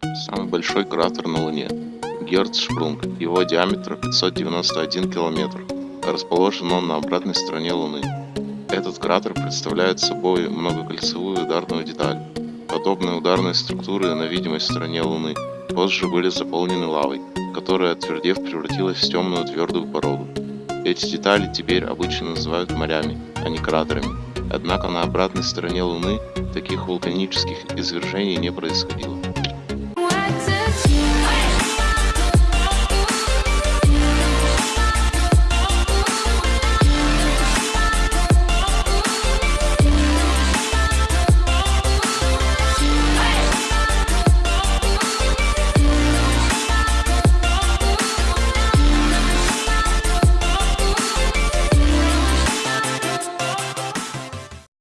Самый большой кратер на Луне – Герцшпрунг. его диаметр 591 километр. Расположен он на обратной стороне Луны. Этот кратер представляет собой многокольцевую ударную деталь. Подобные ударные структуры на видимой стороне Луны позже были заполнены лавой, которая, отвердев, превратилась в темную твердую породу. Эти детали теперь обычно называют морями, а не кратерами. Однако на обратной стороне Луны таких вулканических извержений не происходило.